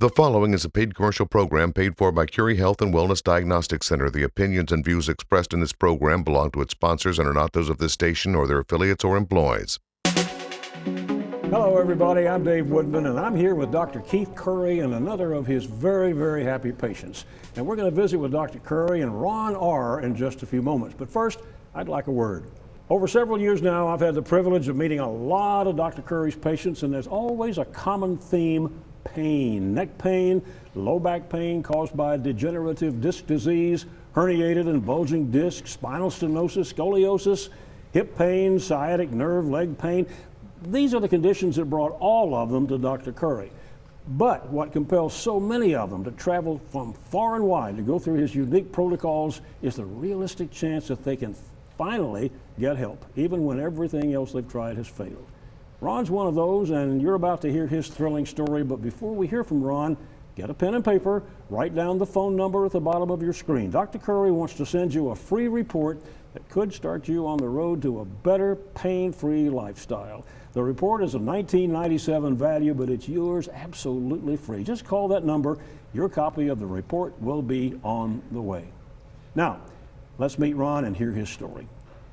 The following is a paid commercial program paid for by Curie Health and Wellness Diagnostic Center. The opinions and views expressed in this program belong to its sponsors and are not those of this station or their affiliates or employees. Hello, everybody. I'm Dave Woodman, and I'm here with Dr. Keith Curry and another of his very, very happy patients. And we're going to visit with Dr. Curry and Ron R. in just a few moments. But first, I'd like a word. Over several years now, I've had the privilege of meeting a lot of Dr. Curry's patients, and there's always a common theme pain, neck pain, low back pain caused by degenerative disc disease, herniated and bulging discs, spinal stenosis, scoliosis, hip pain, sciatic nerve, leg pain. These are the conditions that brought all of them to Dr. Curry. But what compels so many of them to travel from far and wide to go through his unique protocols is the realistic chance that they can finally get help, even when everything else they've tried has failed. Ron's one of those, and you're about to hear his thrilling story. But before we hear from Ron, get a pen and paper, write down the phone number at the bottom of your screen. Dr. Curry wants to send you a free report that could start you on the road to a better pain-free lifestyle. The report is a 1997 value, but it's yours absolutely free. Just call that number. Your copy of the report will be on the way. Now, let's meet Ron and hear his story.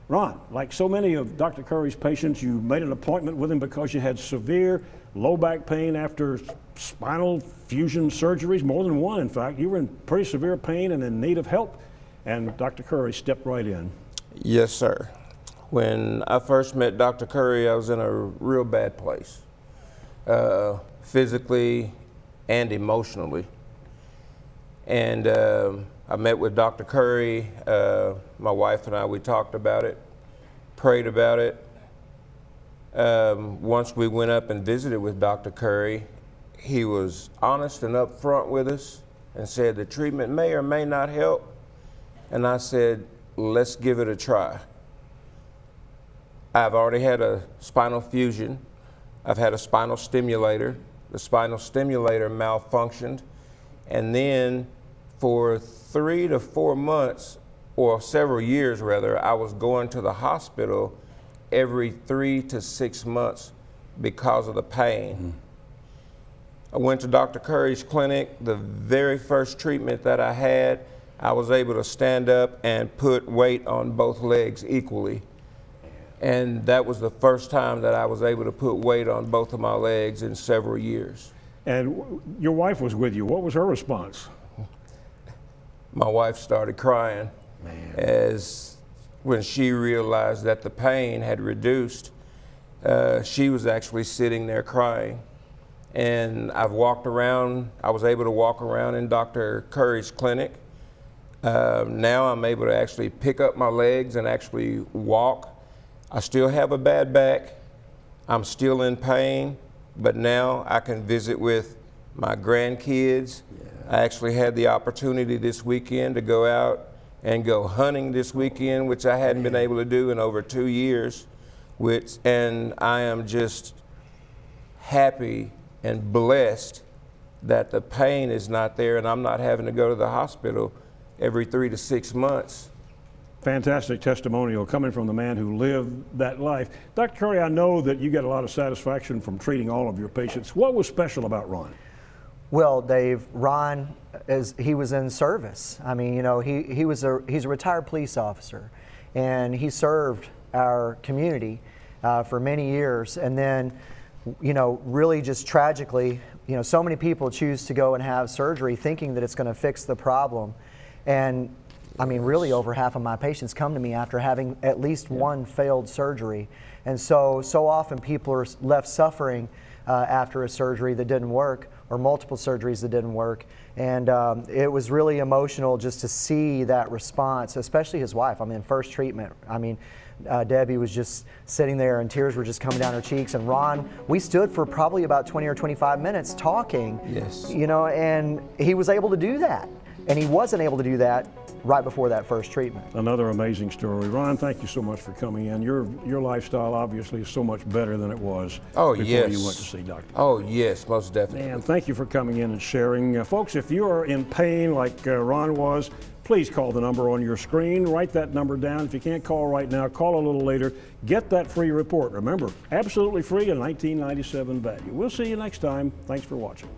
Ron, like so many of Dr. Curry's patients, you made an appointment with him because you had severe low back pain after spinal fusion surgeries, more than one, in fact. You were in pretty severe pain and in need of help, and Dr. Curry stepped right in. Yes, sir. When I first met Dr. Curry, I was in a real bad place, uh, physically and emotionally. And um, I met with Dr. Curry. Uh, my wife and I, we talked about it, prayed about it. Um, once we went up and visited with Dr. Curry, he was honest and upfront with us and said the treatment may or may not help. And I said, let's give it a try. I've already had a spinal fusion. I've had a spinal stimulator. The spinal stimulator malfunctioned. And then for three to four months, or several years rather, I was going to the hospital every three to six months because of the pain. Mm -hmm. I went to Dr. Curry's clinic. The very first treatment that I had, I was able to stand up and put weight on both legs equally. And that was the first time that I was able to put weight on both of my legs in several years. And your wife was with you. What was her response? My wife started crying Man. as when she realized that the pain had reduced. Uh, she was actually sitting there crying. And I've walked around, I was able to walk around in Dr. Curry's clinic. Uh, now I'm able to actually pick up my legs and actually walk. I still have a bad back. I'm still in pain, but now I can visit with my grandkids. Yeah. I actually had the opportunity this weekend to go out and go hunting this weekend, which I hadn't been able to do in over two years. Which, and I am just happy and blessed that the pain is not there and I'm not having to go to the hospital every three to six months. Fantastic testimonial coming from the man who lived that life. Dr. Curry, I know that you get a lot of satisfaction from treating all of your patients. What was special about Ron? Well, Dave, Ron, is, he was in service. I mean, you know, he, he was a, he's a retired police officer, and he served our community uh, for many years. And then, you know, really just tragically, you know, so many people choose to go and have surgery thinking that it's going to fix the problem. And I mean, really over half of my patients come to me after having at least yeah. one failed surgery. And so, so often people are left suffering uh, after a surgery that didn't work or multiple surgeries that didn't work. And um, it was really emotional just to see that response, especially his wife. I mean, first treatment. I mean, uh, Debbie was just sitting there and tears were just coming down her cheeks. And Ron, we stood for probably about 20 or 25 minutes talking. Yes. You know, and he was able to do that. And he wasn't able to do that right before that first treatment. Another amazing story. Ron, thank you so much for coming in. Your your lifestyle obviously is so much better than it was oh, before yes. you went to see Dr. Oh, yes, most definitely. And thank you for coming in and sharing. Uh, folks, if you are in pain like uh, Ron was, please call the number on your screen. Write that number down. If you can't call right now, call a little later. Get that free report. Remember, absolutely free and 1997 value. We'll see you next time. Thanks for watching.